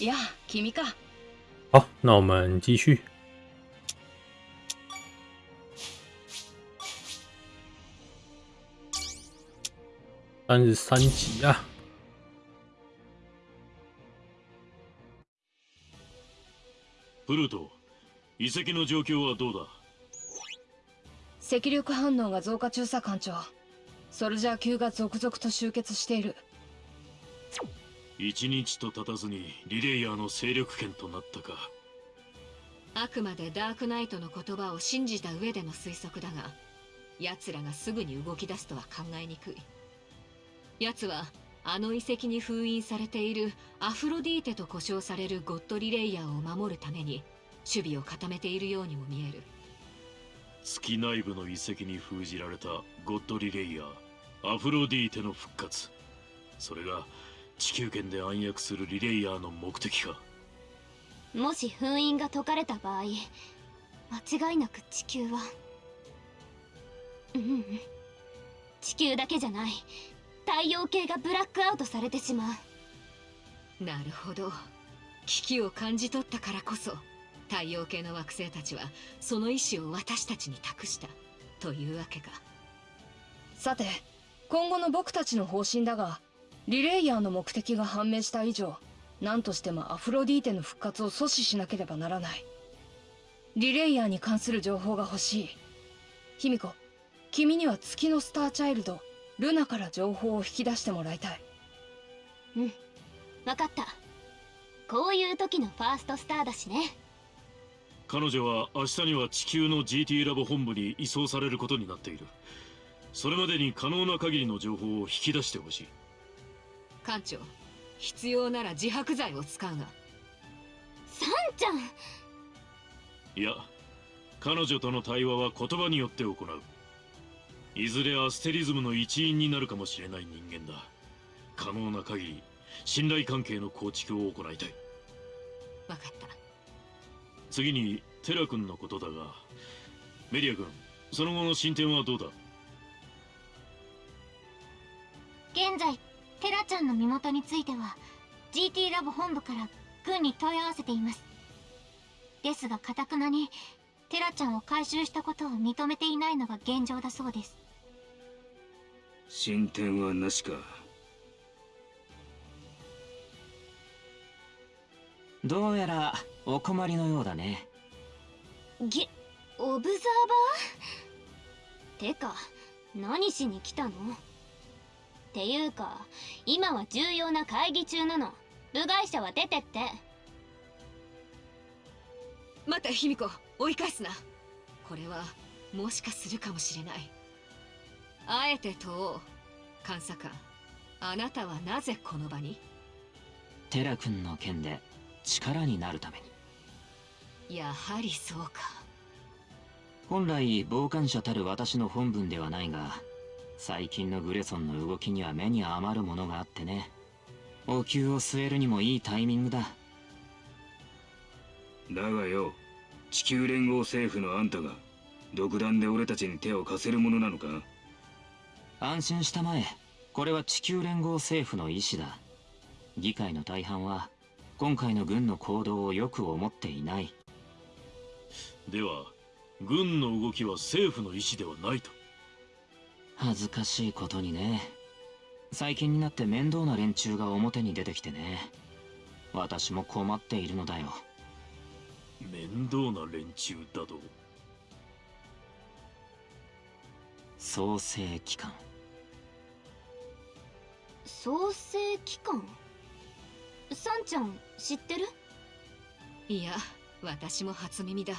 呀，君か。好，那我们继续。三十三集啊！プルト、遺跡の状況はどうだ赤力反応が増加中さ艦長。ソルジャー級が続々と集結している。 一日と経たずにリレイヤーの勢力圏となったか。あくまでダークナイトの言葉を信じた上での推測だが奴らがすぐに動き出すとは考えにくい。奴はあの遺跡に封印されているアフロディーテと呼称されるゴッドリレイヤーを守るために守備を固めているようにも見える。月内部の遺跡に封じられたゴッドリレイヤーアフロディーテの復活。それが地球圏で暗躍するリレイヤーの目的か？もし封印が解かれた場合間違いなく地球はうんうん地球だけじゃない。太陽系がブラックアウトされてしまう。なるほど。危機を感じ取ったからこそ太陽系の惑星たちはその意志を私たちに託した。というわけか。さて今後の僕たちの方針だがリレイヤーの目的が判明した以上何としてもアフロディーテの復活を阻止しなければならない。リレイヤーに関する情報が欲しい。卑弥呼君には月のスターチャイルドルナから情報を引き出してもらいたい。うん分かった。こういう時のファーストスターだしね。彼女は明日には地球の GT ラボ本部に移送されることになっている。それまでに可能な限りの情報を引き出してほしい艦長必要なら自白剤を使うが。サンちゃん。いや彼女との対話は言葉によって行う。いずれアステリズムの一員になるかもしれない人間だ。可能な限り信頼関係の構築を行いたい。分かった。次にテラ君のことだがメディア君その後の進展はどうだ？現在テラちゃんの身元については GT ラボ本部から軍に問い合わせています。ですがかたくなにテラちゃんを回収したことを認めていないのが現状だそうです。進展はなしか。どうやらお困りのようだね。げオブザーバー？てか何しに来たの？っていうか今は重要な会議中なの。部外者は出てって。待て卑弥呼。追い返すな。これはもしかするかもしれない。あえて問おう監査官。あなたはなぜこの場に？テラ君の件で力になるために。やはりそうか。本来傍観者たる私の本分ではないが最近のグレソンの動きには目に余るものがあってね。お灸を据えるにもいいタイミングだ。だがよ地球連合政府のあんたが独断で俺たちに手を貸せるものなのか？安心したまえ。これは地球連合政府の意志だ。議会の大半は今回の軍の行動をよく思っていない。では軍の動きは政府の意志ではないと恥ずかしいことにね。最近になって面倒な連中が表に出てきてね。私も困っているのだよ。面倒な連中だと？創生機関。創生機関？サンちゃん知ってる？いや私も初耳だ。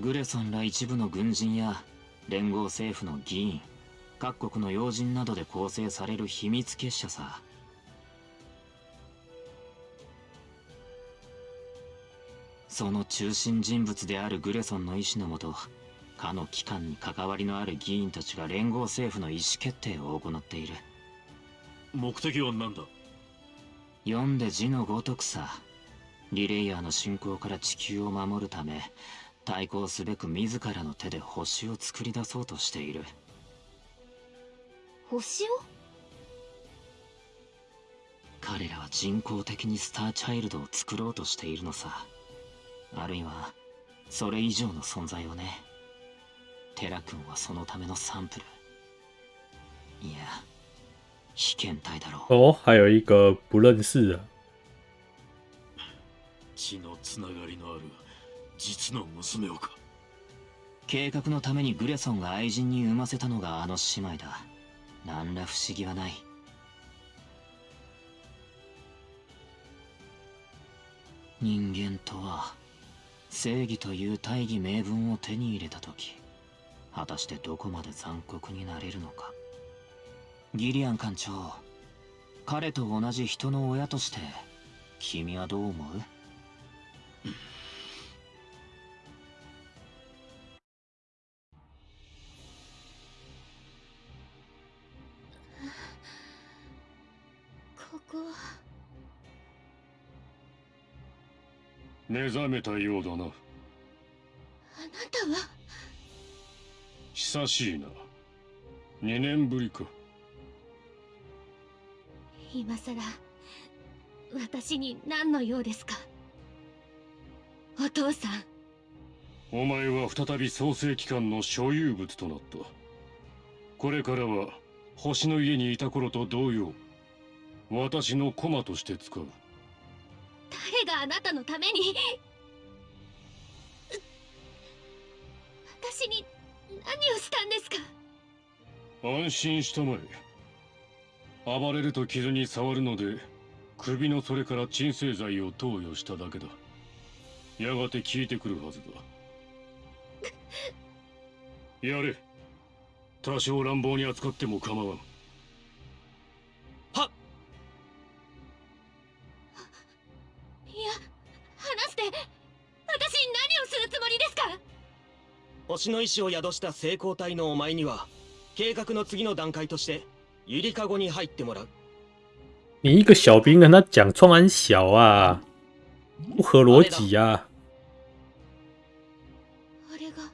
グレソンら一部の軍人や連合政府の議員各国の要人などで構成される秘密結社さ。その中心人物であるグレソンの意思のもとかの機関に関わりのある議員たちが連合政府の意思決定を行っている。目的は何だ？読んで字のごとくさ。リレイヤーの侵攻から地球を守るため対抗すべく自らの手で星を作り出そうとしている星を？彼らは人工的にスターチャイルドを作ろうとしているのさ。あるいはそれ以上の存在をね。テラ君はそのためのサンプル。いや被験体だろう。哦，还有一个不认识的，血のつながりのある実の娘をか。計画のためにグレソンが愛人に産ませたのがあの姉妹だ何ら不思議はない。人間とは正義という大義名分を手に入れた時果たしてどこまで残酷になれるのか。ギリアン艦長彼と同じ人の親として君はどう思う？目覚めたようだな。あなたは？久しいな。2年ぶりか。今さら私に何の用ですか？お父さん。お前は再び創世機関の所有物となった。これからは星の家にいた頃と同様私の駒として使う誰があなたのために？私に何をしたんですか？安心したまえ。暴れると傷に触るので首のそれから鎮静剤を投与しただけだ。やがて効いてくるはずだ。やれ。多少乱暴に扱っても構わん星の意志を宿した成功体のお前には計画の次の段階としてゆりかごに入ってもらう。你一个小兵跟他讲创安小啊，不合逻辑啊！あれが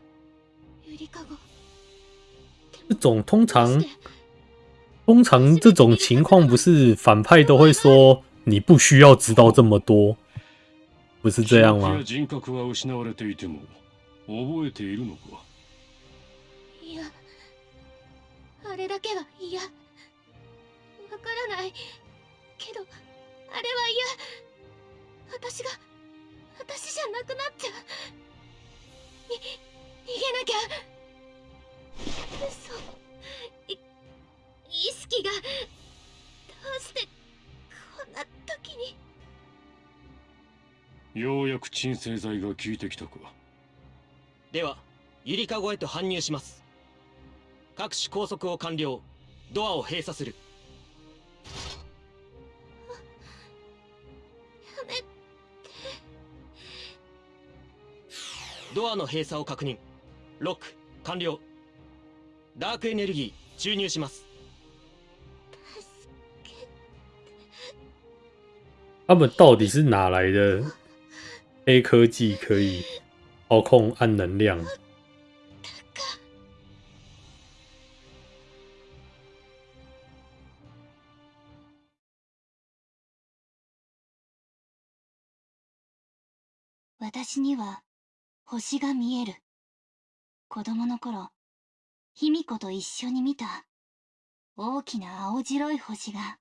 ゆりかご。这种通常通常这种情况不是反派都会说你不需要知道这么多，不是这样吗？覚えているのか？いやあれだけは嫌。わからない。けどあれは嫌。私が私じゃなくなっちゃう。に逃げなきゃ。嘘。い意識がどうしてこんな時に。ようやく鎮静剤が効いてきたかではゆりかごへと搬入します。各種拘束を完了。ドアを閉鎖する。やめドアの閉鎖を確認。ロック完了。ダークエネルギー注入します。他们到底是哪来的？黑科技可以操控暗能量？私には星が見える。子供の頃卑弥呼と一緒に見た。大きな青白い星が。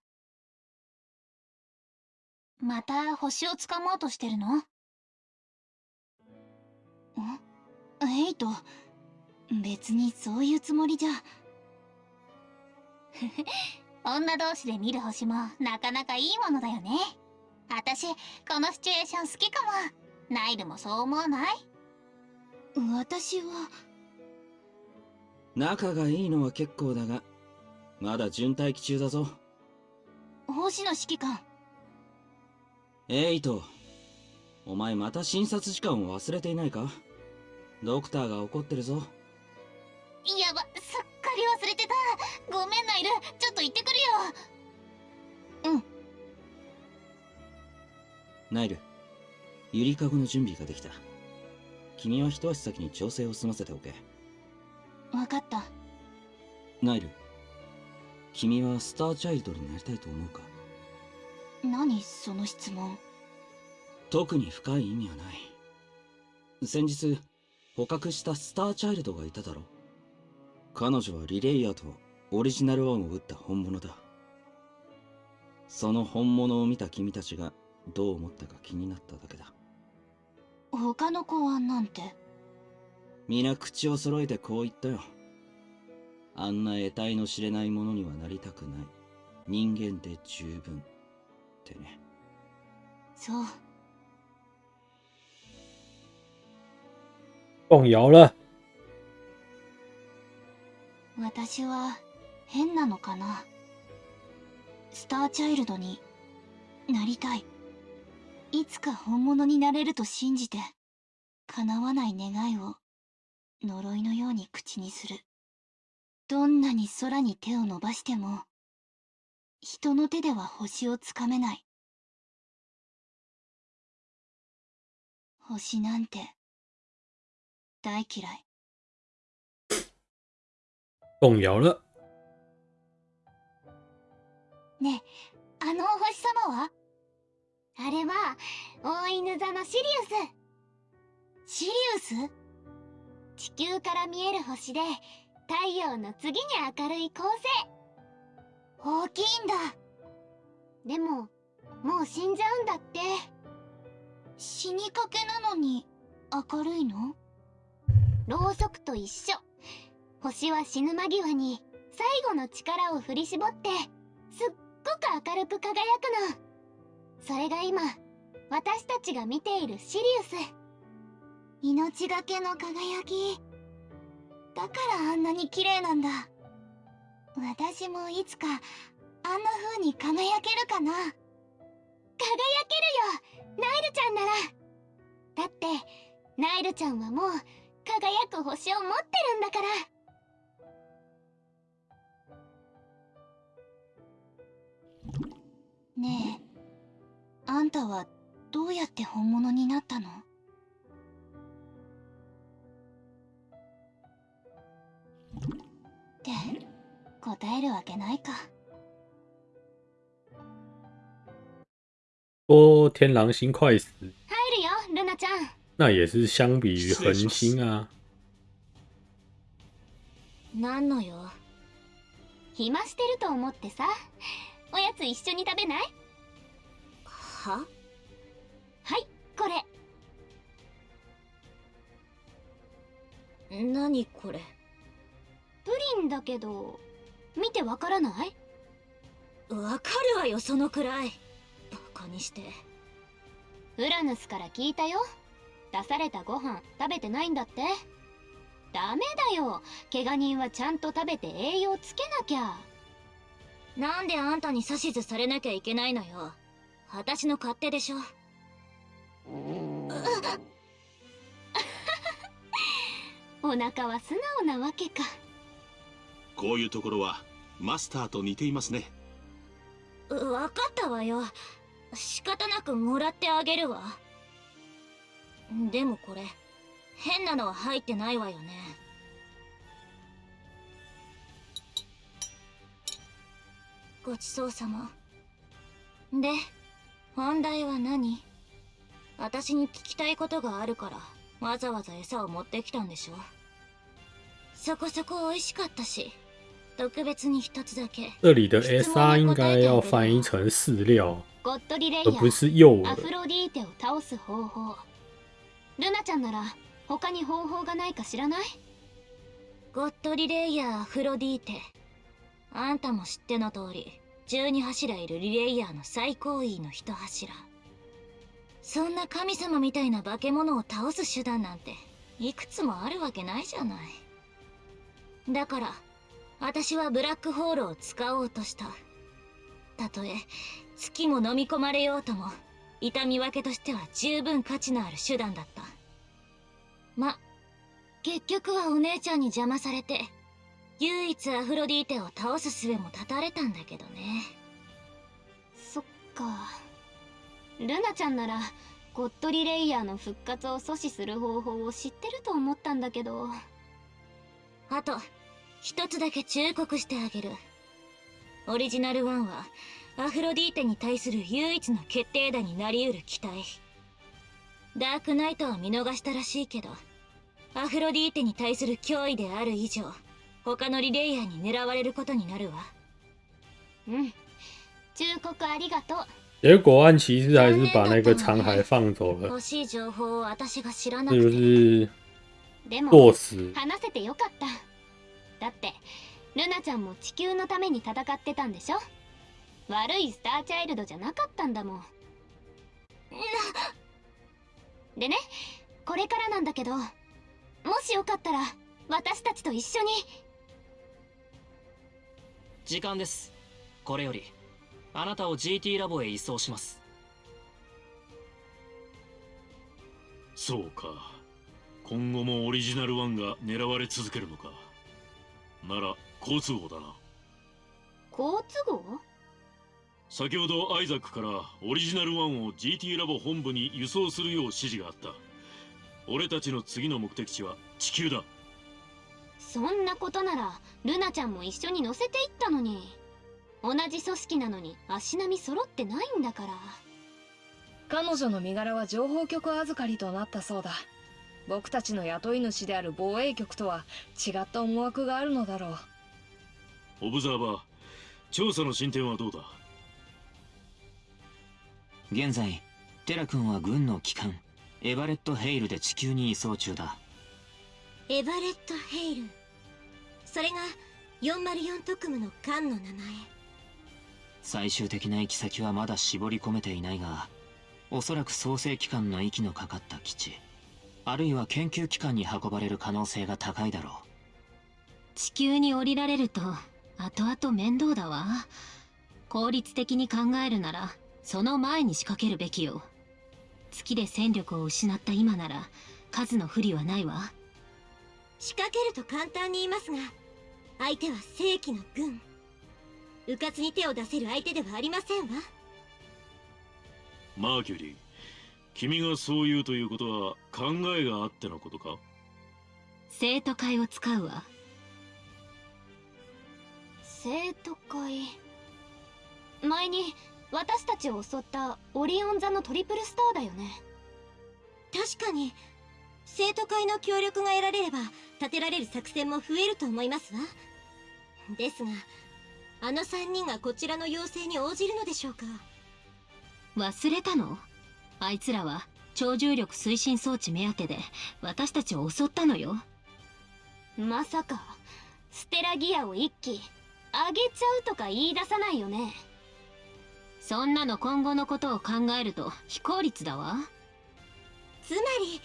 また星をつかもうとしてるの？ん？エイト？別にそういうつもりじゃ。女同士で見る星もなかなかいいものだよね。私このシチュエーション好きかも。ナイルもそう思わない？私は。仲がいいのは結構だがまだ順待機中だぞ。星野指揮官。エイトお前また診察時間を忘れていないか？ドクターが怒ってるぞ。やばすっかり忘れてた。ごめんナイルちょっと行ってくるよ。ナイルゆりかごの準備ができた。君は一足先に調整を済ませておけ。分かった。ナイル君はスターチャイルドになりたいと思うか？何その質問特に深い意味はない。先日捕獲したスターチャイルドがいただろ彼女はリレイヤーとオリジナルワンを撃った本物だ。その本物を見た君たちがどう思ったか気になっただけだ。他の子はなんて？皆口を揃えてこう言ったよ。あんな得体の知れないものにはなりたくない。人間で十分ってね。そう动摇了。私は変なのかな？スターチャイルドになりたい。いつか本物になれると信じて叶わない願いを呪いのように口にする。どんなに空に手を伸ばしても人の手では星をつかめない。星なんて大嫌い。动摇了。ねえあのお星様は？あれは大犬座のシリウス。シリウス？地球から見える星で太陽の次に明るい恒星。大きいんだ。でももう死んじゃうんだって。死にかけなのに明るいの？ろうそくと一緒。星は死ぬ間際に最後の力を振り絞ってすっごく明るく輝くの。それが今私たちが見ているシリウス。命がけの輝き。だからあんなに綺麗なんだ。私もいつかあんな風に輝けるかな。輝けるよナイルちゃんなら。だってナイルちゃんはもう輝く星を持ってるんだから。ねえあんたはどうやって本物になったの？って答えるわけないか。说天狼星快死，入るよルナちゃん那也是相比于恒星啊。なんのよ。暇してると思ってさ。おやつ一緒に食べない？は？はいこれ。何これ？プリンだけど見てわからない？わかるわよそのくらい。バカにして。ウラヌスから聞いたよ出されたご飯食べてないんだって。ダメだよ。怪我人はちゃんと食べて栄養つけなきゃ。なんであんたに指図されなきゃいけないのよ。私の勝手でしょ。お腹は素直なわけか。こういうところはマスターと似ていますね。分かったわよ。仕方なくもらってあげるわでもこれ変なのは入ってないわよね。ごちそうさま。で本題は何？私に聞きたいことがあるからわざわざ餌を持ってきたんでしょ？そこそこ美味しかったし特別に一つだけ。这里的 SA 应该要翻译成饲料，ゴッドリレイヤ而不是诱ア饵。フロディーテを倒す方法ルナちゃんなら他に方法がないか知らない？ゴッドリレイヤーアフロディーテ。あんたも知っての通り12柱いるリレイヤーの最高位の一柱。そんな神様みたいな化け物を倒す手段なんていくつもあるわけないじゃない。だから私はブラックホールを使おうとした。たとえ月も飲み込まれようとも痛み分けとしては十分価値のある手段だった。ま結局はお姉ちゃんに邪魔されて唯一アフロディーテを倒す術も断たれたんだけどね。そっか。ルナちゃんならゴッドリレイヤーの復活を阻止する方法を知ってると思ったんだけど。あと一つだけ忠告してあげる。オリジナル1はアフロディーテに対する唯一の決定打になりうる機体ダークナイトは見逃したらしいけどアフロディーテに対する脅威である以上他のリレイヤーに狙われることになるわ。うん。忠告ありがとう。结果岸骑士还是把那个残骸放走了，欲しい情報を私が知らな这就くて。是でも作死。話せてよかった。だってルナちゃんも地球のために戦ってたんでしょ？悪いスターチャイルドじゃなかったんだもん。なでねこれからなんだけどもしよかったら私たちと一緒に。時間です。これよりあなたを GT ラボへ移送します。そうか。今後もオリジナル1が狙われ続けるのか。なら好都合だな。好都合？先ほどアイザックからオリジナル1を GT ラボ本部に輸送するよう指示があった。俺たちの次の目的地は地球だ。そんなことならルナちゃんも一緒に乗せていったのに。同じ組織なのに足並み揃ってないんだから。彼女の身柄は情報局預かりとなったそうだ。僕たちの雇い主である防衛局とは違った思惑があるのだろう。オブザーバー調査の進展はどうだ？現在テラ君は軍の旗艦エバレット・ヘイルで地球に移送中だ。エバレット・ヘイル？それが404特務の艦の名前。最終的な行き先はまだ絞り込めていないがおそらく創生機関の息のかかった基地あるいは研究機関に運ばれる可能性が高いだろう。地球に降りられると後々面倒だわ。効率的に考えるならその前に仕掛けるべきよ。月で戦力を失った今なら数の不利はないわ。仕掛けると簡単に言いますが相手は正規の軍。迂闊に手を出せる相手ではありませんわ。マーキュリー君がそう言うということは考えがあってのことか？生徒会を使うわ。生徒会？前に私たちを襲ったオリオン座のトリプルスターだよね。確かに。生徒会の協力が得られれば立てられる作戦も増えると思いますわ。ですがあの3人がこちらの要請に応じるのでしょうか。忘れたの？あいつらは超重力推進装置目当てで私たちを襲ったのよ。まさかステラギアを一機あげちゃうとか言い出さないよねそんなの今後のことを考えると非効率だわ。つまり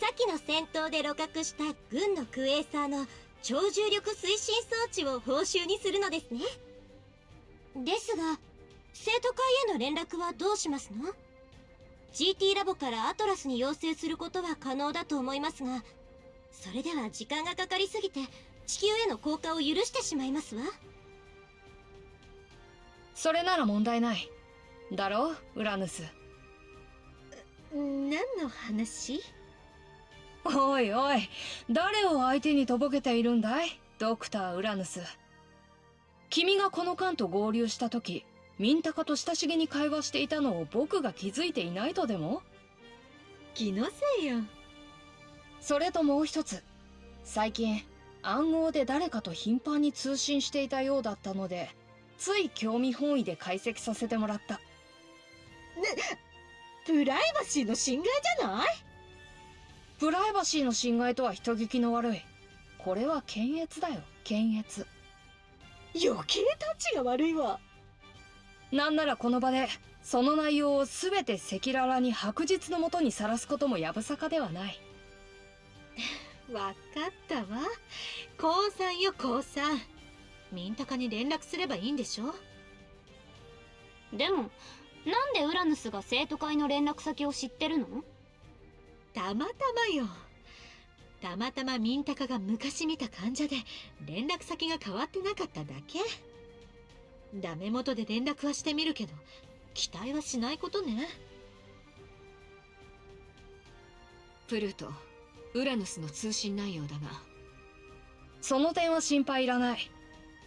先の戦闘で鹵獲した軍のクエーサーの超重力推進装置を報酬にするのですね。ですが生徒会への連絡はどうしますの？GT ラボからアトラスに要請することは可能だと思いますがそれでは時間がかかりすぎて地球への降下を許してしまいますわ。それなら問題ない。だろ？ウラヌス。何の話？おいおい。誰を相手にとぼけているんだい？ドクター・ウラヌス。君がこの艦と合流した時ミンタカと親しげに会話していたのを僕が気づいていないとでも？気のせいよ。それともう一つ。最近暗号で誰かと頻繁に通信していたようだったのでつい興味本位で解析させてもらった。プライバシーの侵害じゃない？プライバシーの侵害とは人聞きの悪い。これは検閲だよ検閲。余計タッチが悪いわ。なんならこの場でその内容を全て赤裸々に白日のもとにさらすこともやぶさかではない。わかったわ。降参よ降参ミンタカに連絡すればいいんでしょ？でもなんでウラヌスが生徒会の連絡先を知ってるの？たまたまよ。たまたまミンタカが昔見た患者で連絡先が変わってなかっただけ。ダメ元で連絡はしてみるけど期待はしないことね。プルートウラヌスの通信内容だがその点は心配いらない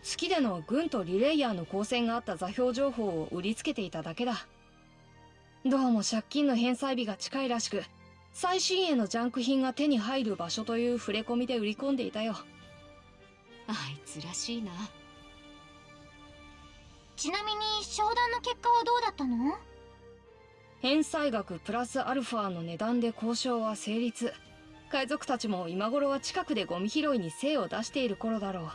月での軍とリレイヤーの交戦があった座標情報を売りつけていただけだ。どうも借金の返済日が近いらしく最新鋭のジャンク品が手に入る場所という触れ込みで売り込んでいたよ。あいつらしいな。ちなみに商談の結果はどうだったの？返済額プラスアルファの値段で交渉は成立。海賊たちも今頃は近くでゴミ拾いに精を出している頃だろう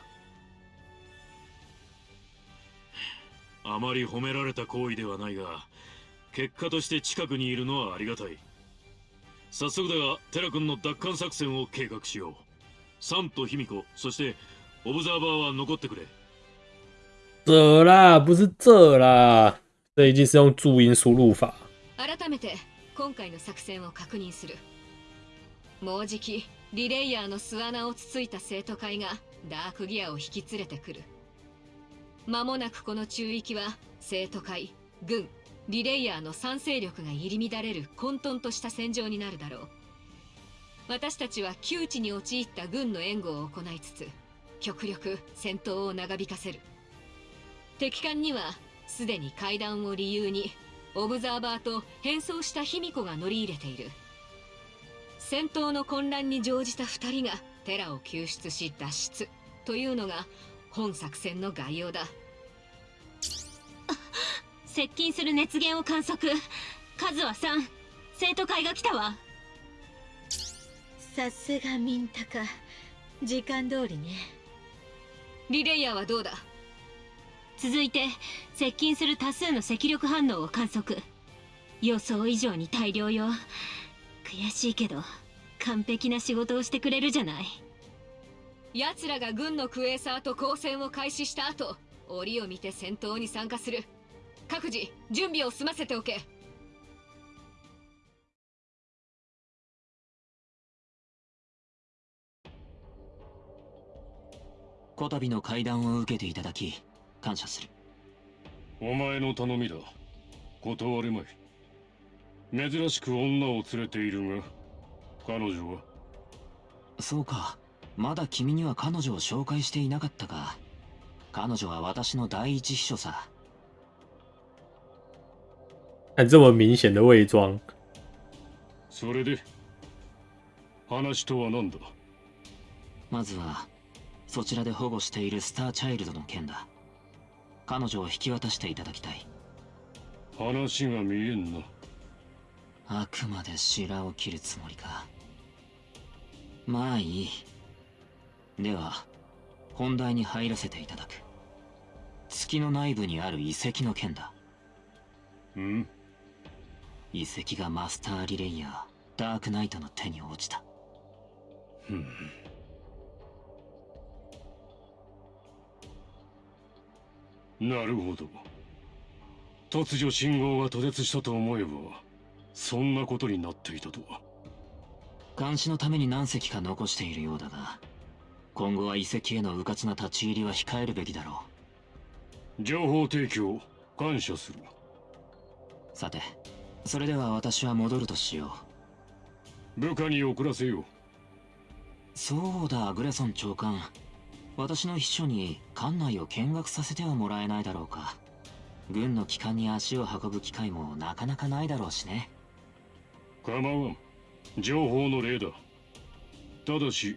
あまり褒められた行為ではないが結果として近くにいるのはありがたい。早速だがテラ君の奪還作戦を計画しよう。サンと卑弥呼そしてオブザーバーは残ってくれ。这啦，不是这啦，这一定是用注音输入法。改めて今回の作戦を確認する。もうじきリレイヤーの巣穴をつついた生徒会がダークギアを引き連れてくる間もなくこの中域は生徒会軍リレイヤーの3勢力が入り乱れる混沌とした戦場になるだろう。私たちは窮地に陥った軍の援護を行いつつ極力戦闘を長引かせる。敵艦にはすでに階段を理由にオブザーバーと変装した卑弥呼が乗り入れている。戦闘の混乱に乗じた2人がテラを救出し脱出というのが本作戦の概要だ。接近する熱源を観測。数は3生徒会が来たわ。さすがミンタか時間通りね。リレイヤーはどうだ？続いて接近する多数の赤力反応を観測。予想以上に大量よ。悔しいけど完璧な仕事をしてくれるじゃない奴らが軍のクエーサーと交戦を開始した後折を見て戦闘に参加する。各自準備を済ませておけ。こたびの会談を受けていただき感謝する。お前の頼みだ。断れまい。珍しく女を連れているが彼女は？そうかまだ君には彼女を紹介していなかったか。彼女は私の第一秘書さ。看这么明显的伪装，それで話とは何だ？まずはそちらで保護しているスターチャイルドの件だ。彼女を引き渡していただきたい。話が見えんな。あくまで白を切るつもりか。まあいいでは本題に入らせていただく。月の内部にある遺跡の件だ。うん。遺跡がマスターリレイヤーダークナイトの手に落ちた。ふん。なるほど。突如信号が途絶したと思えばそんなことになっていたとは。監視のために何隻か残しているようだが今後は遺跡への迂闊な立ち入りは控えるべきだろ情報提供感謝する。うさてそれでは私は戻るとしよ部下に送らせようう。そうだグレソン長官。私の秘書に館内を見学させてはもらえないだろうか。軍の機関に足を運ぶ機会もなかなかないだろうしね。構わん。情報の例だ。ただし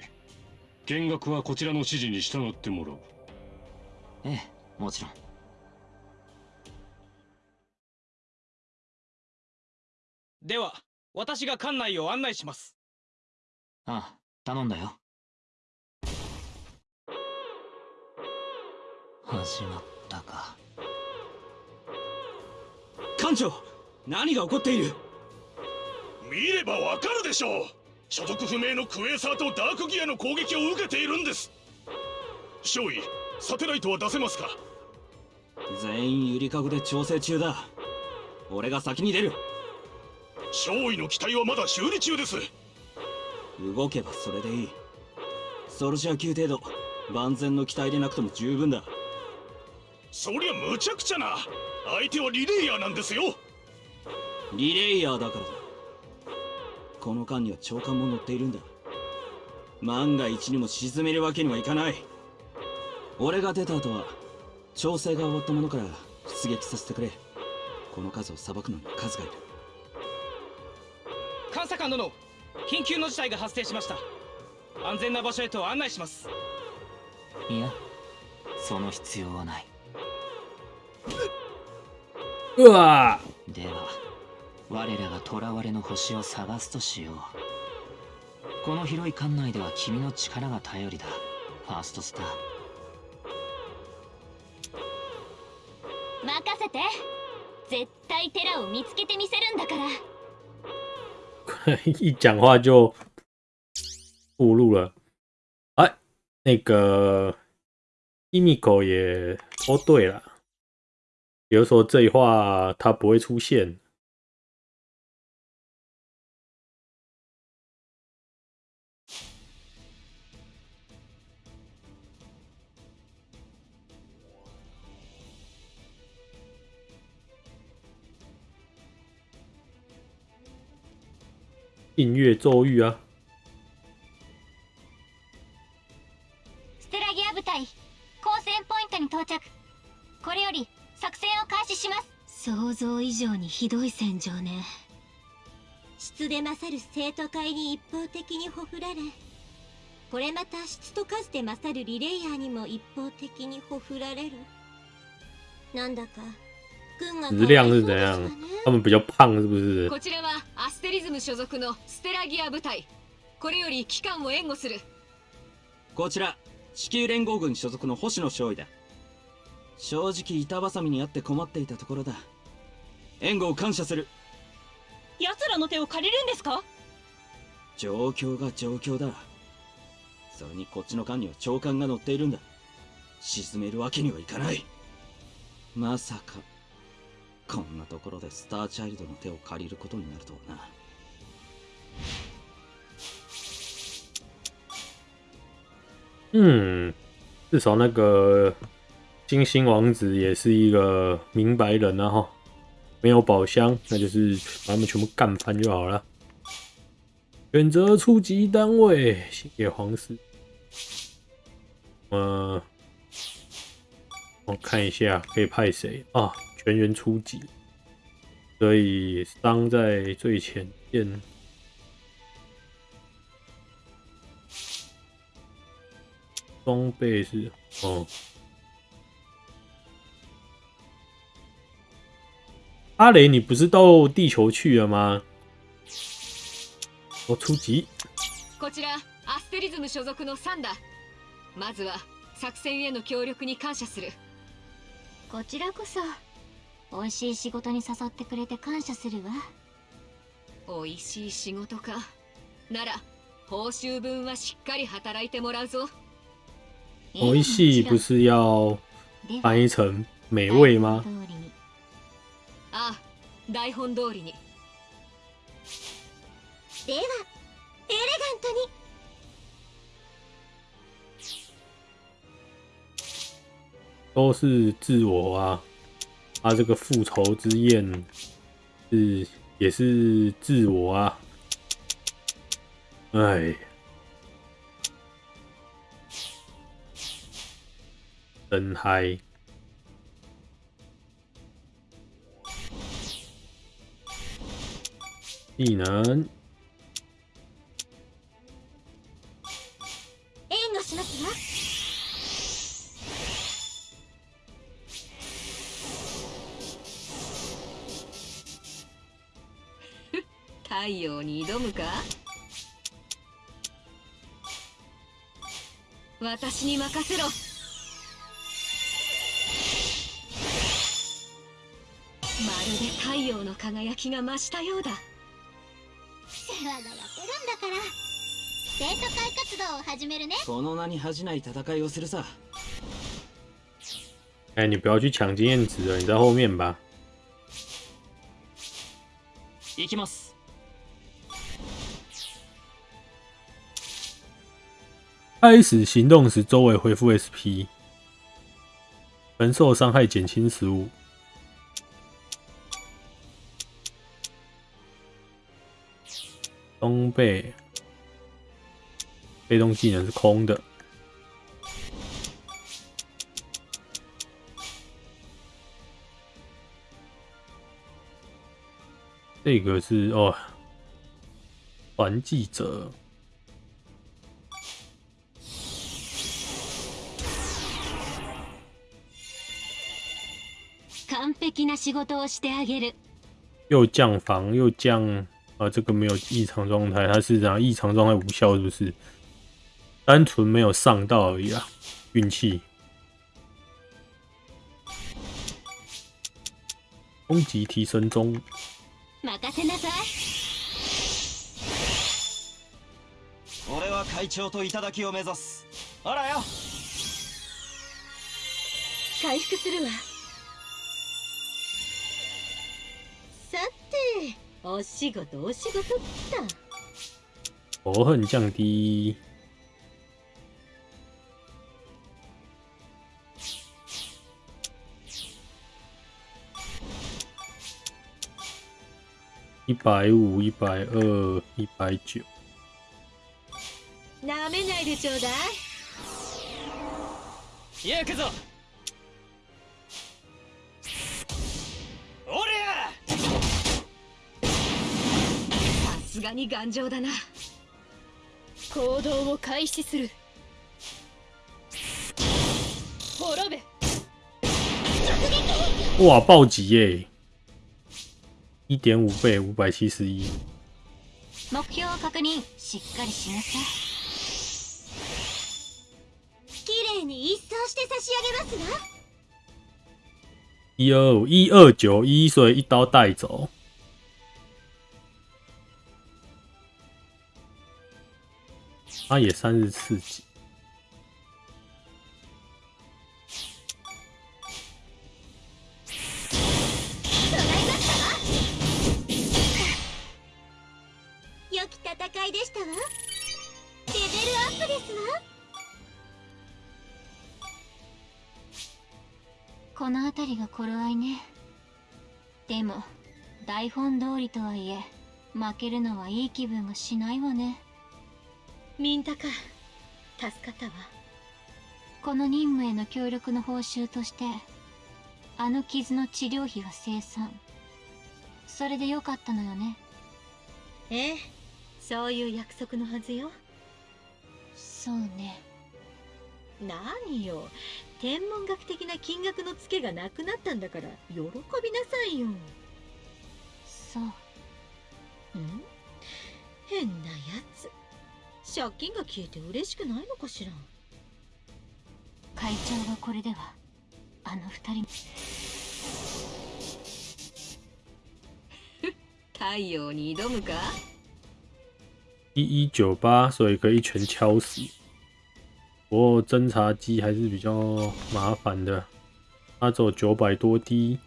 見学はこちらの指示に従ってもらう。ええもちろんでは私が館内を案内しますああ頼んだよ始まったか艦長何が起こっている見ればわかるでしょう。所属不明のクエーサーとダークギアの攻撃を受けているんです。少尉サテライトは出せますか？全員ゆりかごで調整中だ。俺が先に出る。少尉の機体はまだ修理中です。動けばそれでいい。ソルジャー級程度万全の機体でなくても十分だ。そりゃ無茶苦茶な。相手はリレイヤーなんですよ。リレイヤーだからだこの間には長官も乗っているんだ。万が一にも沈めるわけにはいかない。俺が出た後は調整が終わったものから出撃させてくれ。この数を裁くのに数がいる。監査官殿緊急の事態が発生しました。安全な場所へと案内します。いやその必要はない。うわでは我らが囚われの星を探すとしよう。この広い館内では君の力が頼りだ。ファーストスター。任せて。絶対テラを見つけてみせるんだから。一讲话就暴露了。哎，那个伊米狗也说对了，比如说这一话它不会出现。映月咒语啊，ステラギア部隊交戦ポイントに到着。これより作戦を開始します。想像以上にひどい戦場ね。質で勝る生徒会に一方的にほふられ。これまた質と数で勝るリレイヤーにも一方的にほふられる。なんだか质量是怎样？他们比较胖是不是？こちらはアステリズム所属のステラギア部隊。これより機関を援護する。こちら地球連合軍所属の星野少尉だ。正直板挟みにあって困っていたところだ。援護を感謝する。奴らの手を借りるんですか？状況が状況だ。それにこっちの艦には長官が乗っているんだ。沈めるわけにはいかない。まさかこんなところでスターチャイルドの手を借りることになるとはな嗯，至少那个金星王子也是一个明白人啊哈，没有宝箱，那就是把他们全部干翻就好了。选择初级单位，星野皇室。呃，我看一下可以派谁啊？ 全员初级，所以伤在最前线。装备是哦，阿雷，你不是到地球去了吗？我初级。こちらアステリズム所属のサンダまずは作戦への協力に感謝するこちらこそ 美味しい仕事に誘ってくれて感謝するわ。美味しい仕事か。なら報酬分はしっかり働いてもらうぞ。美味しい不是要翻译成美味吗？ああ台本通りに。ではエレガントに。都是自我啊，他这个复仇之焰是也是自我啊，哎，真嗨！技能援護しますわ 太陽に挑むか？私に任せろ。まるで太陽の輝きが増したようだ。世話がやってるんだから。生徒会活動を始めるね。その名に恥じない戦いをするさ。哎，你不要去抢经验值了，你在后面吧。行きます开始行动时，周围恢复 SP，承受伤害减轻十五。装备，被动技能是空的。这个是哦，传记者。な仕事をしてあげる。又降防又降啊，这个没有异常状态，它是样异常状态无效，是不是？单纯没有上到而已啊，运气。攻击提升中。任せなさい。俺は会長と頂を目指す。あらよ。回復するわ。お仕事お仕事った。仇恨降低。一百五、一百二、一百九。なめないでちょうだい。行くぞ。 がに頑丈だな。行動を開始する。滅べ。哇，暴击耶！一点五倍，五百七十一。目標を確認しっかりしなさい綺麗に一掃して差し上げますわ一二五一二九一，所以一刀带走。他也三十四级。いでしたわ。レベルアップですわ。この辺りが頃合いね。でも台本通りとはいえ負けるのはいい気分がしないわね。ミンタか助かったわ。この任務への協力の報酬としてあの傷の治療費は生産それでよかったのよね。ええそういう約束のはずよ。そうね。何よ。天文学的な金額のツケがなくなったんだから喜びなさいよ。そうん？変なやつ借金が消えて嬉しくないのかしら？会長がこれではあの二人太陽に挑むか？一一九八，所以可以一拳敲死。不过侦察机还是比较麻烦的，它只有九百多滴。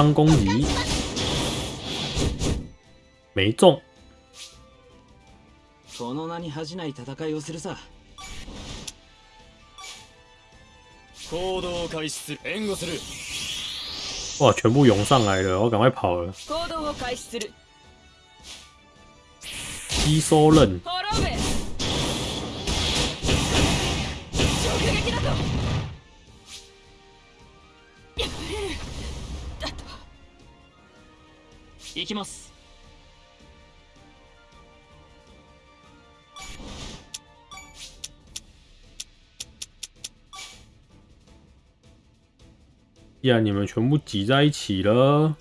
一方攻击没中この名に恥じない戦いをするさ行動を開始する援護する哇全部涌上来了我赶快跑了行動を開始する吸收刃滅べ 行きます呀！你们全部挤在一起了。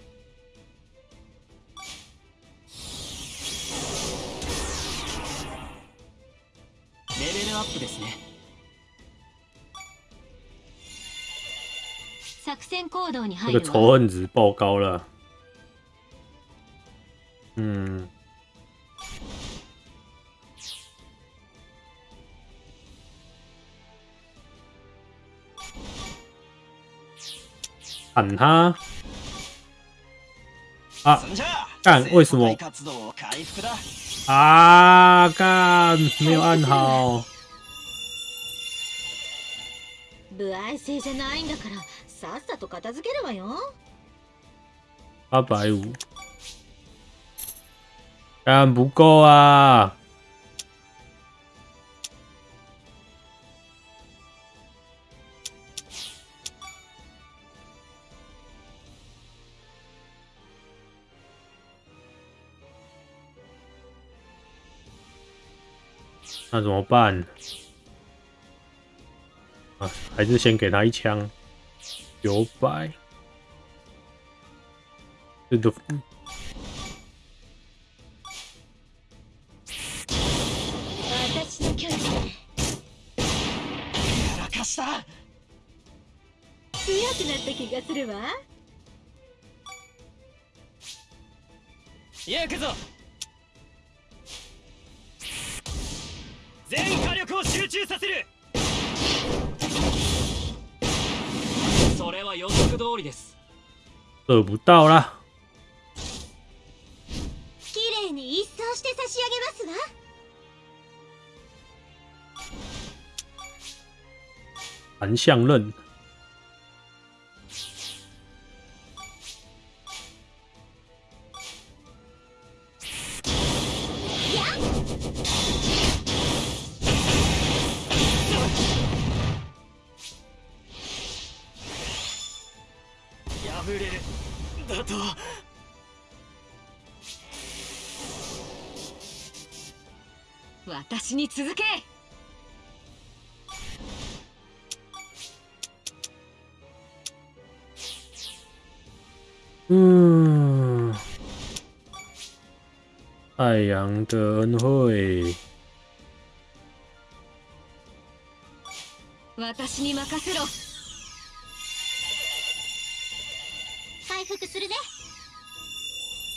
レベルアップですね。作戦行動に入る。这个仇恨值爆高了。嗯，砍他！啊，干！为什么？啊，干！没有按好。 不愛性じゃないんだからさっさと片付けるわよ八百五， 干不够啊！那怎么办？啊，还是先给他一枪，九百。这都した強くなった気がするわ。行くぞ。全火力を集中させる。それは予測通りです。得不到啦。綺麗に一掃して差し上げますわ韩相刃，私に続け太阳的恩惠，私に任せろ。回復するね。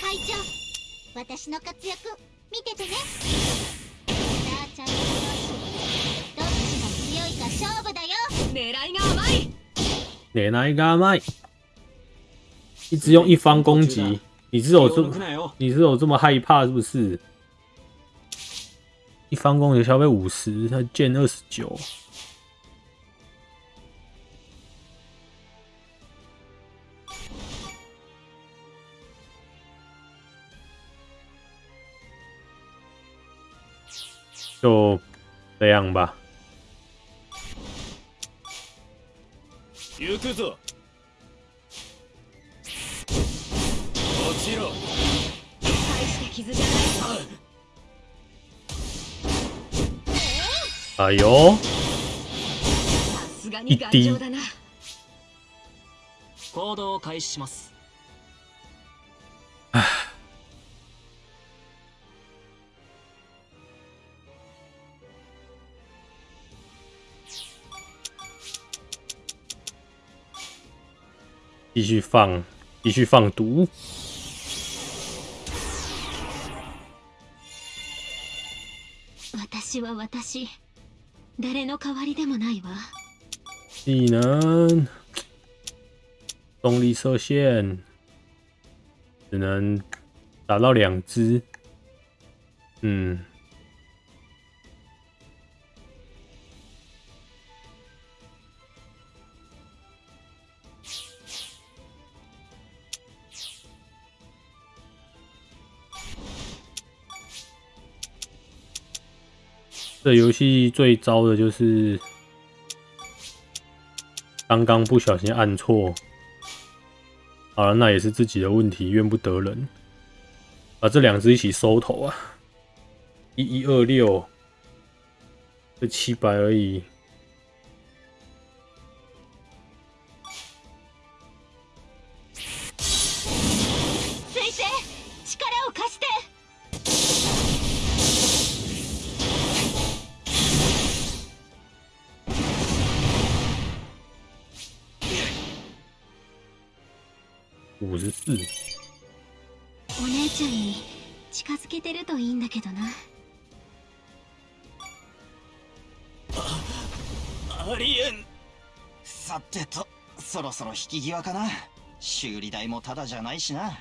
会長私の活躍見ててね。ーちゃんのどっちが強いか勝負だよ。狙いが甘い。奶奶嘎麦，一直用一方攻击，你是有这你是有这么害怕是不是？一方攻击消费五十，他建二十九，就这样吧。行くぞ哎呦，さすがに頑丈だな行動を開始します继续放，继续放毒。 私は私誰の代わりでもないわ。技能，动力受限，只能打到两只。嗯，这游戏最糟的就是刚刚不小心按错。好了，那也是自己的问题，怨不得人。把这两只一起收头啊！一一二六，这七百而已。五十四，お姉ちゃんに近づけてるといいんだけどな。ありえん。さてとそろそろ引き際かな。修理代もただじゃないしな。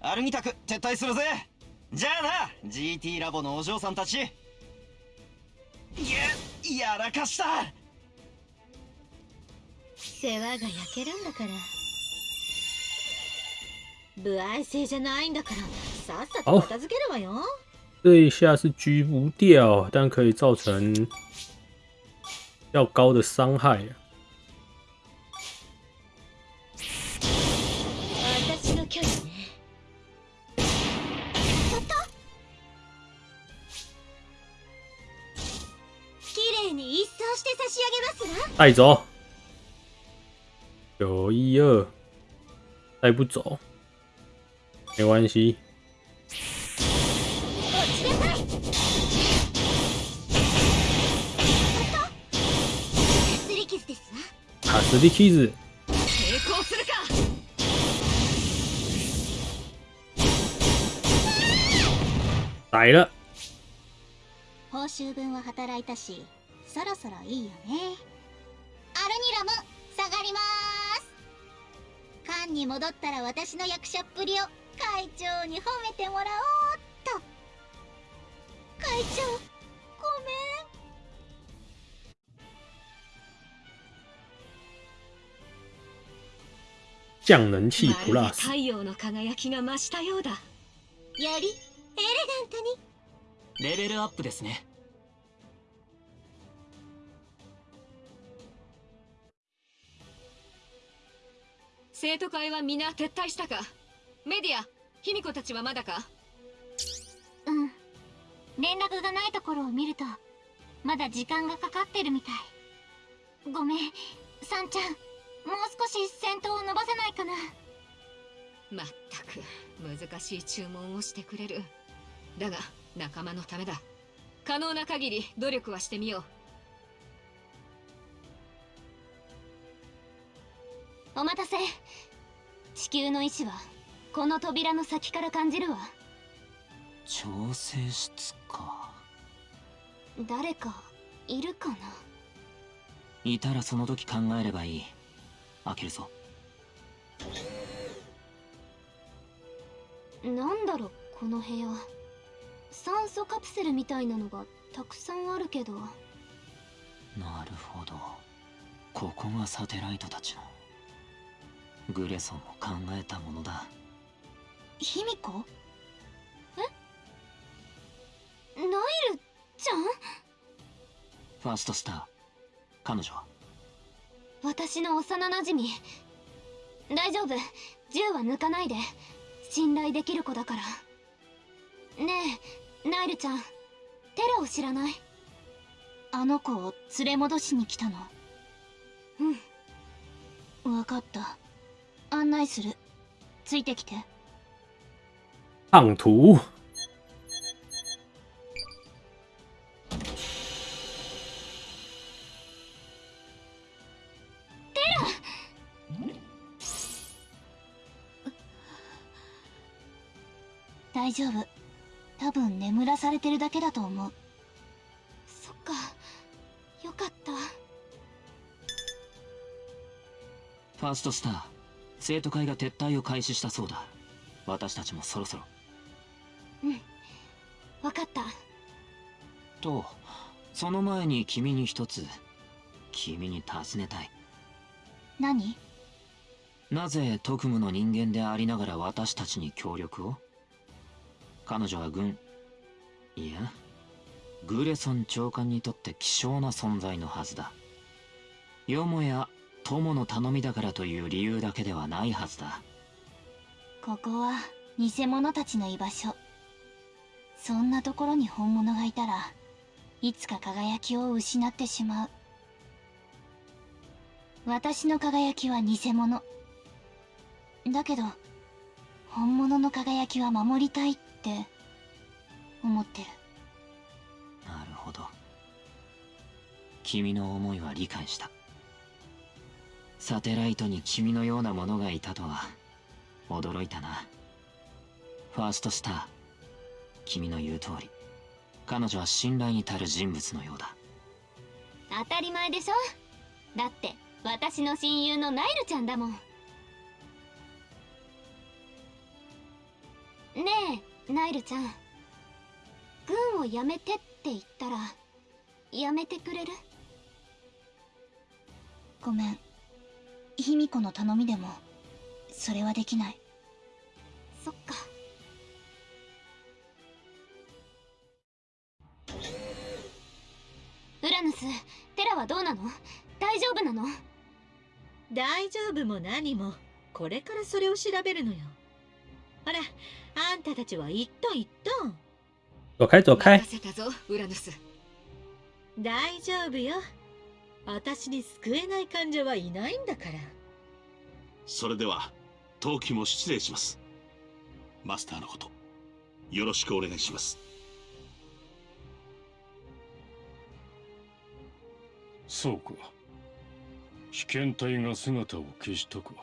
アルミタク撤退するぜ。じゃあな GT ラボのお嬢さんたち。いややらかした。世話が焼けるんだから不愛性じゃないんだからさっさと片付けるわよ。这一下是狙不掉，但可以造成较高的伤害。带走，九一二，带不走，没关系。落ちなさい。すり傷。成功するか。来了，報酬分は働いたしそろそろいいよね。アルニラも下がります。艦に戻ったら私の役者っぷりを会長に褒めてもらおうっと。会長ごめん。降能器まるで plus，太陽の輝きが増したようだよりエレガントにレベルアップですね生徒会は皆撤退したかメディア卑弥呼たちはまだか？うん。連絡がないところを見るとまだ時間がかかってるみたい。ごめんサンちゃん。もう少し戦闘を伸ばせないかな。まったく難しい注文をしてくれる。だが仲間のためだ。可能な限り努力はしてみよお待たせ。地球の意志はこの扉の先から感じるわ。調整室か。誰かいるかな？いたらその時考えればいい。開けるぞ。なんだろこの部屋。酸素カプセルみたいなのがたくさんあるけど。なるほど。ここがサテライトたちの。グレソンも考えたものだ卑弥呼え？ナイルちゃん？ファーストスター。彼女は？私の幼なじみ大丈夫。銃は抜かないで。信頼できる子だから。ねえナイルちゃん。テラを知らない？あの子を連れ戻しに来たの。うん。分かった。案内する。ついてきて烫图，大丈夫多分眠らされてるだけだと思うそっかよかったファーストスター生徒会が撤退を開始したそうだ私たちもそろそろうん。分かった。とその前に君に一つ君に尋ねたい。何？なぜ特務の人間でありながら私たちに協力を？彼女は軍いやグレソン長官にとって希少な存在のはずだ。よもや友の頼みだからという理由だけではないはずだ。ここは偽物たちの居場所そんなところに本物がいたらいつか輝きを失ってしまう。私の輝きは偽物。だけど本物の輝きは守りたいって思ってる。なるほど。君の思いは理解した。サテライトに君のようなものがいたとは驚いたな。ファーストスター。君の言う通り。彼女は信頼に足る人物のようだ。当たり前でしょ。だって私の親友のナイルちゃんだもん。ねえナイルちゃん。軍を辞めてって言ったら辞めてくれる？ごめん。卑弥呼の頼みでもそれはできない。そっかウラヌステラはどうなの？大丈夫なの？大丈夫も何も。これからそれを調べるのよ。ほらあんたたちは一トン一トン走開走開任せたぞウラヌス。大丈夫よ。私に救えない患者はいないんだから。それでは陶器も失礼します。マスターのことよろしくお願いしますそうか。被験体が姿を消したか。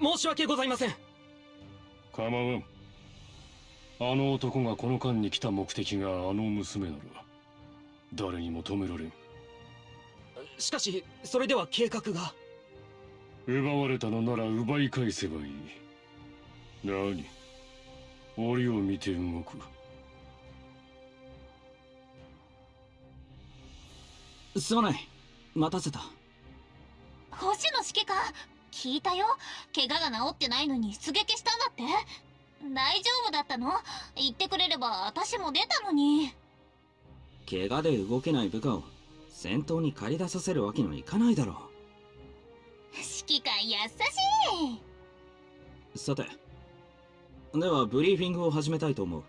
申し訳ございません。構わん。あの男がこの間に来た目的があの娘なら誰にも止められん。しかしそれでは計画が。奪われたのなら奪い返せばいい。何？折を見て動くすまない。待たせた。星の指揮官聞いたよ。怪我が治ってないのに出撃したんだって。大丈夫だったの？言ってくれれば私も出たのに。怪我で動けない部下を戦闘に駆り出させるわけにはいかないだろ指揮官優しうさてではブリーフィングを始めたいと思う。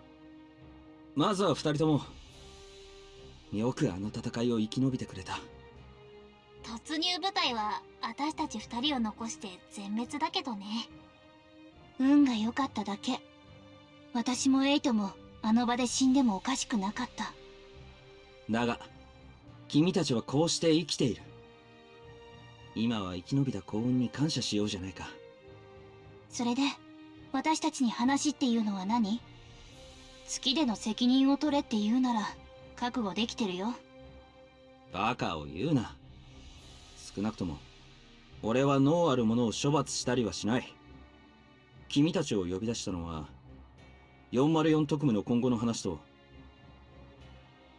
まずは二人ともよくあの戦いを生き延びてくれた。い突入部隊は私たち二人を残して全滅だけどね。運が良かっただけ。私もエイトもあの場で死んでもおかしくなかった。だが君たちはこうして生きている。今は生き延びた幸運に感謝しようじゃないか。それで私たちに話っていうのは何？月での責任を取れって言うなら覚悟できてるよ。バカを言うな。少なくとも俺は脳あるものを処罰したりはしない。君たちを呼び出したのは404特務の今後の話と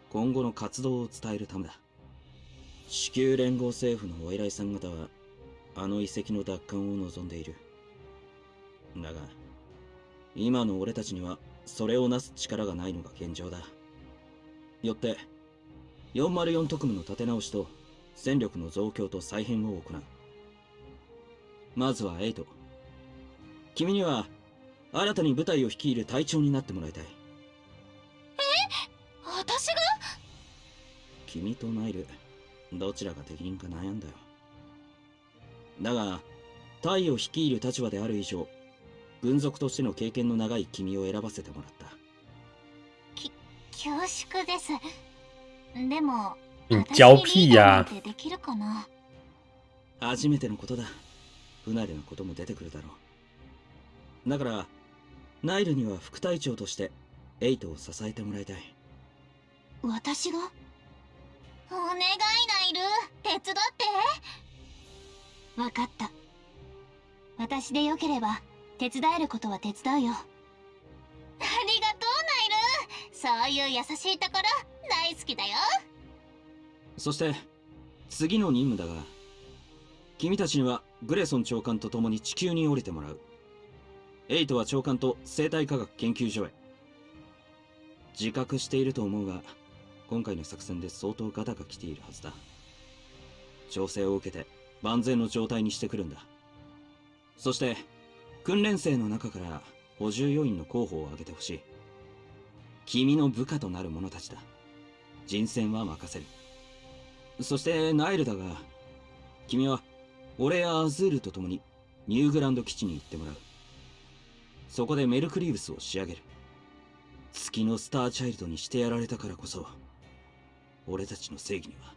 今後の活動を伝えるためだ。地球連合政府のお偉いさん方はあの遺跡の奪還を望んでいる。だが今の俺たちにはそれをなす力がないのが現状だ。よって404特務の立て直しと戦力の増強と再編を行う。まずはエイト。君には新たに部隊を率いる隊長になってもらいたい。私が？君とナイルどちらが適任か悩んだよ。だが隊を率いる立場である以上軍属としての経験の長い君を選ばせてもらった恐縮です。でも你娇屁呀、私にリーダーなんてできるかな？初めてのことだ。不慣れなことも出てくるだろう。だからナイルには副隊長としてエイトを支えてもらいたい。私が？お願いナイル手伝って。分かった。私でよければ手伝えることは手伝うよ。ありそういう優しいところ大好きだよ。そして次の任務だが君たちにはグレソン長官と共に地球に降りてもらう。エイトは長官と生態科学研究所へ。自覚していると思うが今回の作戦で相当ガタが来ているはずだ。調整を受けて万全の状態にしてくるんだ。そして訓練生の中から補充要員の候補を挙げてほしい。君の部下となる者たちだ。人選は任せる。そしてナイルだが君は俺やアズールと共にニューグランド基地に行ってもらう。そこでメルクリーブスを仕上げる。月のスターチャイルドにしてやられたからこそ俺たちの正義には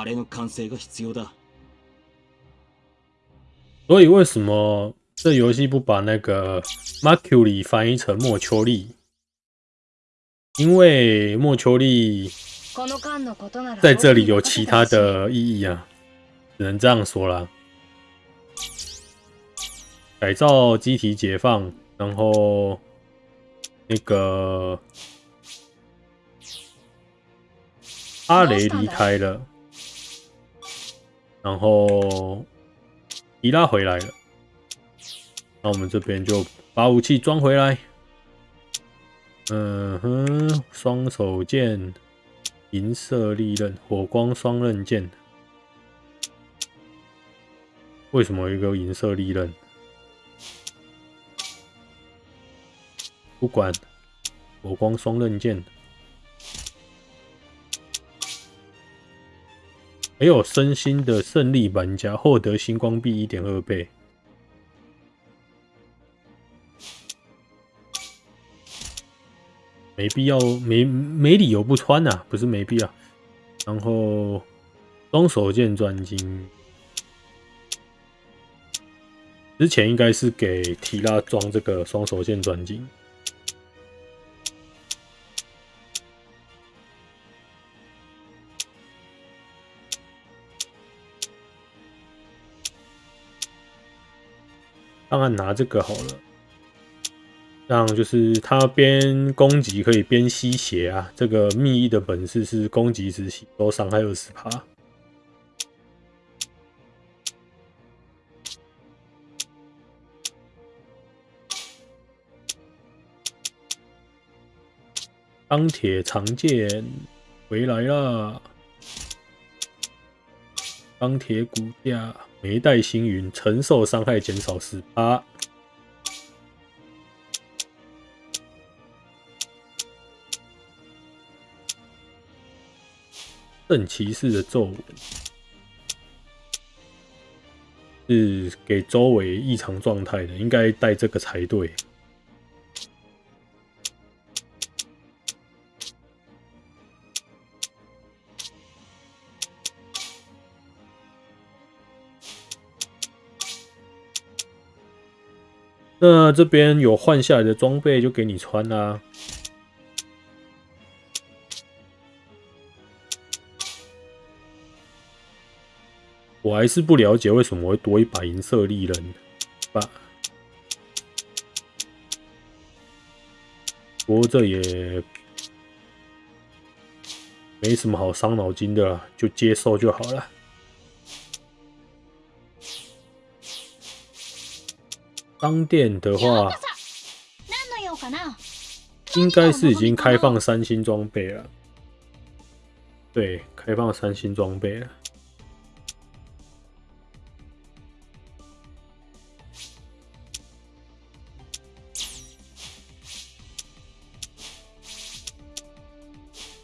あれの完成が必要だ。所以为什么这游戏不把那个 Mercury 翻译成莫丘利？因为莫丘利この間のことなら在这里有其他的意义啊，只能这样说啦。改造机体解放，然后那个阿雷离开了，然后 提拉回来了，那我们这边就把武器装回来。 嗯哼，双手剑，银色利刃，火光双刃剑。为什么一个银色利刃？不管，火光双刃剑。还有身心的胜利玩家获得星光币一点二倍。没必要，没没理由不穿呐，不是没必要。然后双手剑专精，之前应该是给提拉装这个双手剑专精。当然拿这个好了。让就是他边攻击可以边吸血啊！这个秘翼的本事是攻击时吸收伤害二十趴。钢铁长剑回来了，钢铁骨架没带星云，承受伤害减少十八。圣骑士的咒文是给周围异常状态的，应该带这个才对。那这边有换下来的装备，就给你穿啦。我还是不了解为什么会多一把银色利刃吧。不过这也没什么好伤脑筋的，就接受就好了。商店的话，应该是已经开放三星装备了。对，开放三星装备了。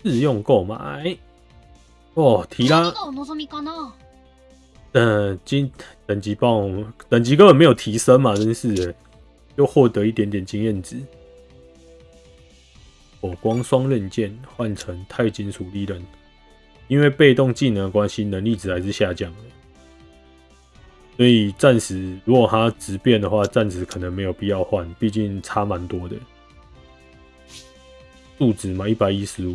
自用购买。哦，提拉，嗯，金等级棒，等级根本没有提升嘛，真是的，又获得一点点经验值。火光双刃剑换成钛金属利刃，因为被动技能关系，能力值还是下降的，所以暂时如果它直变的话，暂时可能没有必要换，毕竟差蛮多的，数值嘛，一百一十五。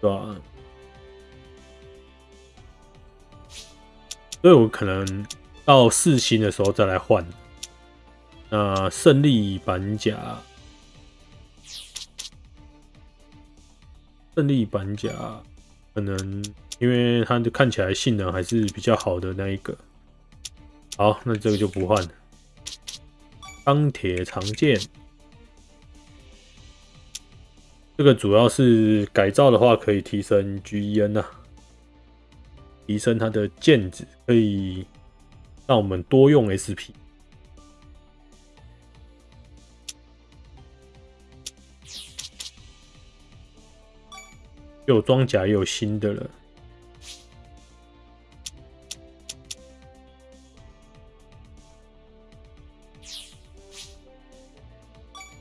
对吧？所以我可能到四星的时候再来换。那胜利板甲，胜利板甲可能因为它的看起来性能还是比较好的那一个。好，那这个就不换了。钢铁长剑。这个主要是改造的话，可以提升 GEN 呐，提升它的剑子，可以让我们多用 SP。有装甲，也有新的了。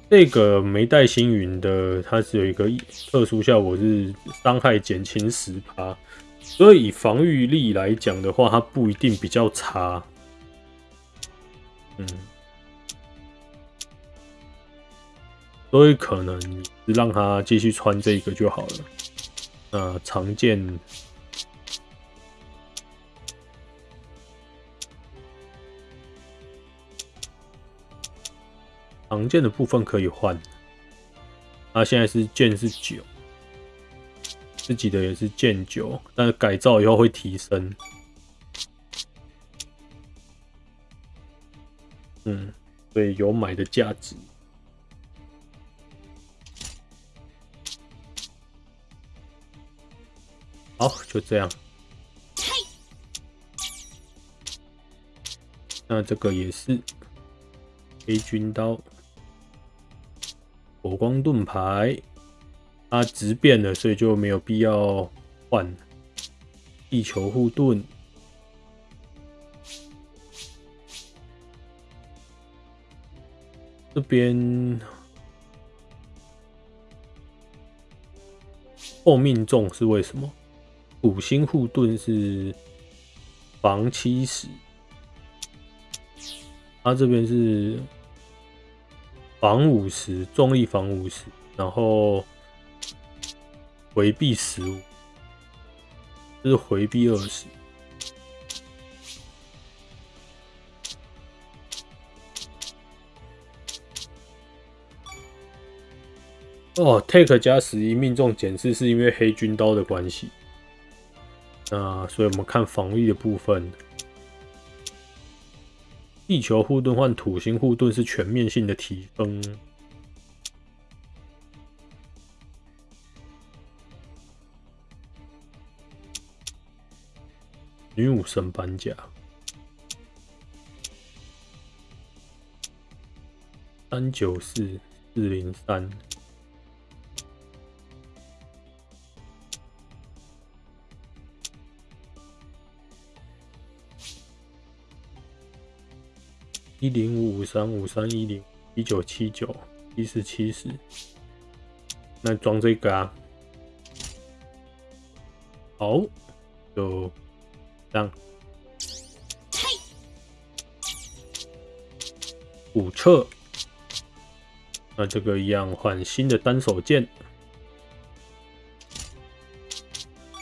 这个没带星云的，它是有一个特殊效果，是伤害减轻十趴，所以以防御力来讲的话，它不一定比较差。嗯，所以可能让他继续穿这个就好了。那常见。常见的部分可以换，那现在是剑是九，自己的也是剑九，但是改造以后会提升。嗯，所以有买的价值。好，就这样。那这个也是黑军刀，火光盾牌，它直变了，所以就没有必要换。地球护盾，这边后命中是为什么？五星护盾是防七十。它这边是防五十，重力防五十，然后回避十五，这是回避二十。哦，take 加十一命中减四是因为黑军刀的关系。那所以我们看防御的部分。地球护盾换土星护盾是全面性的提升。女武神板甲，三九四四零三。一零五五三五三一零一九七九一四七十，那装这个啊，好，就这样。五撤，那这个一样换新的单手剑，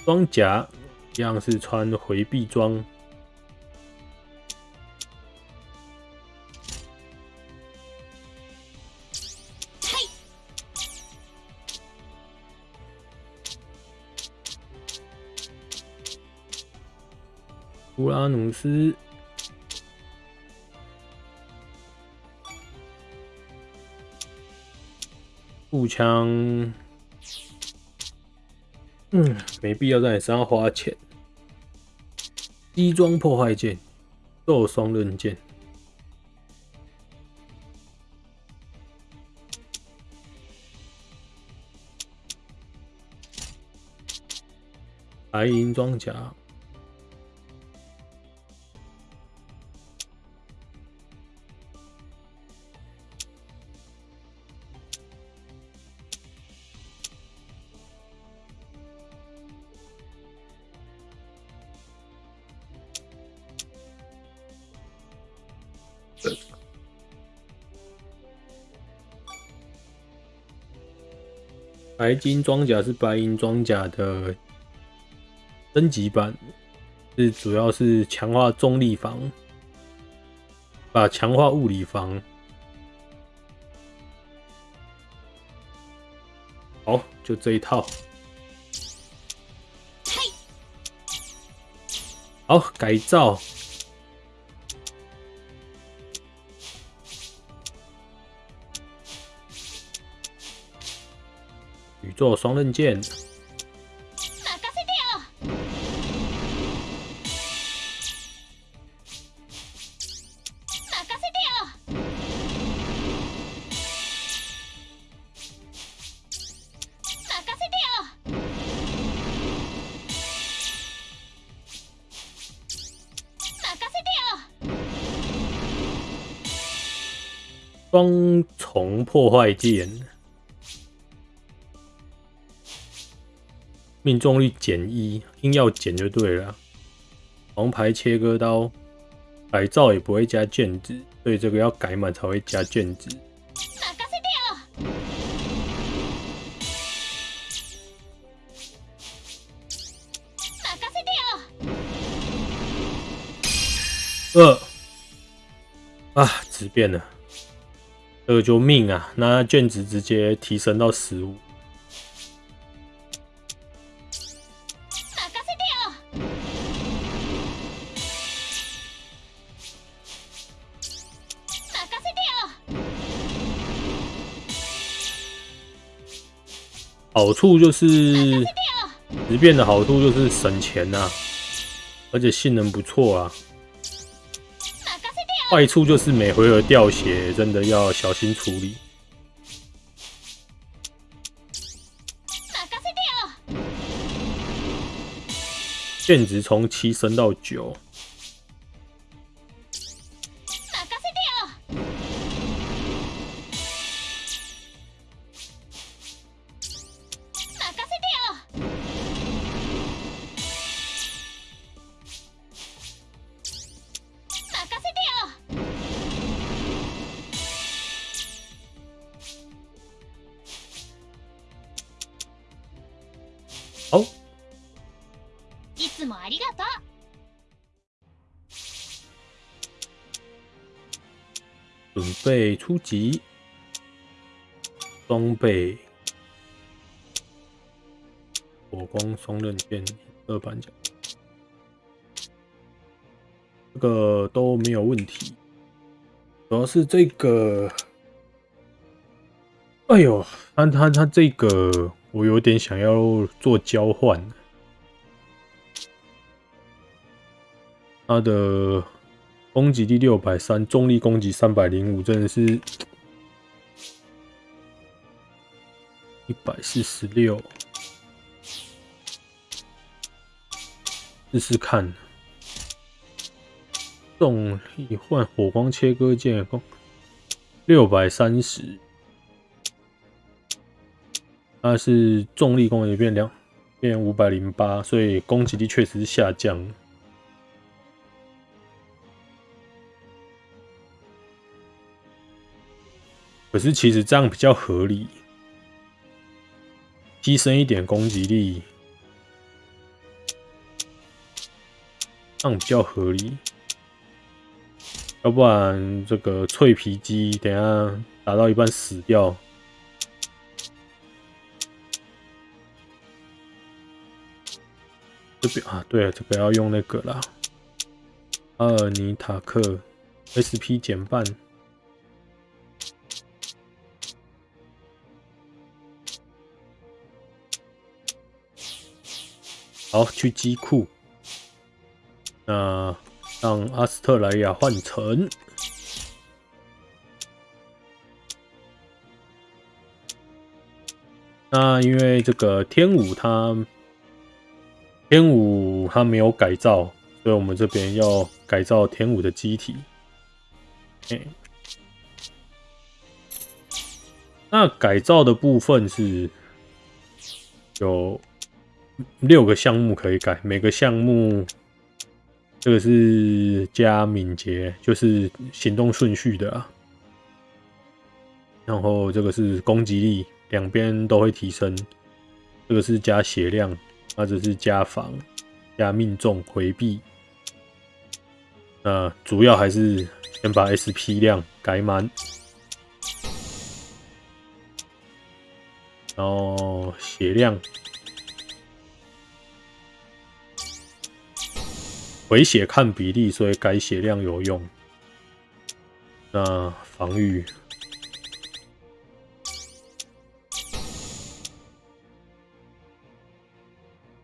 装甲一样是穿回避装。乌拉努斯。步枪，嗯，没必要在你身上花钱。低装破坏剑，斗双刃剑，白银装甲。白金装甲是白银装甲的升级版，是主要是强化重力防，把强化物理防。好，就这一套。好，改造。做双刃剑。双重破坏剑。命中率减一，硬要减就对了。王牌切割刀改造也不会加卷子，所以这个要改满才会加卷子。二啊，纸变了，这个就命啊！那卷子直接提升到十五。好处就是十变的好处就是省钱呐、而且性能不错啊。坏处就是每回合掉血，真的要小心处理。限值从七升到九。备出击，装备火光双刃剑二板甲，这个都没有问题。主要是这个，哎呦，他他他这个我有点想要做交换，他的攻击力六百三，重力攻击三百零五，真的是一百四十六，试试看。重力换火光切割剑，攻六百三十，它是重力攻击变两变五百零八，所以攻击力确实是下降。可是其实这样比较合理，牺牲一点攻击力，这样比较合理。要不然这个脆皮鸡等下打到一半死掉。这边啊，对了，这个要用那个啦，阿尔尼塔克 SP 减半。好，去机库。那让阿斯特莱亚换成。那因为这个天武它天武它没有改造，所以我们这边要改造天武的机体。哎，那改造的部分是有六个项目可以改，每个项目这个是加敏捷，就是行动顺序的啊。然后这个是攻击力，两边都会提升。这个是加血量，那这是加防、加命中、回避。那主要还是先把 SP 量改满，然后血量。回血看比例，所以改血量有用。那防御，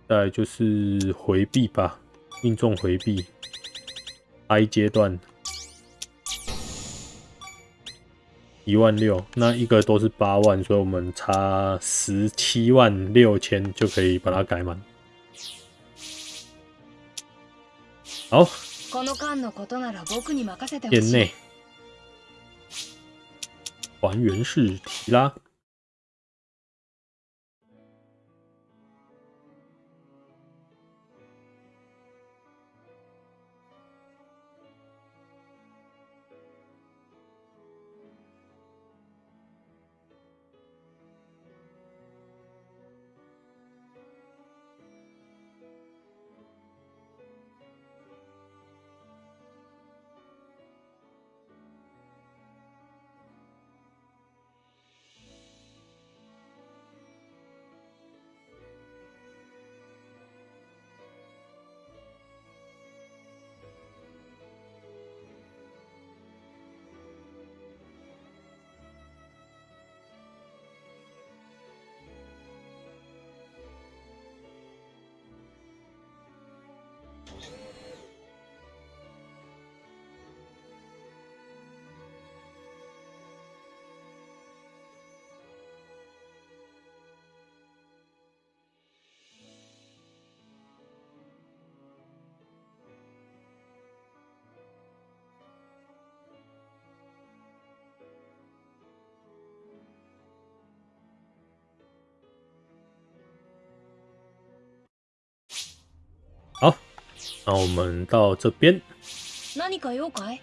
再就是回避吧，命中回避。I 阶段一万六，那一个都是八万，所以我们差十七万六千就可以把它改满。好，店内还原式提拉。那我们到这边，何か用かい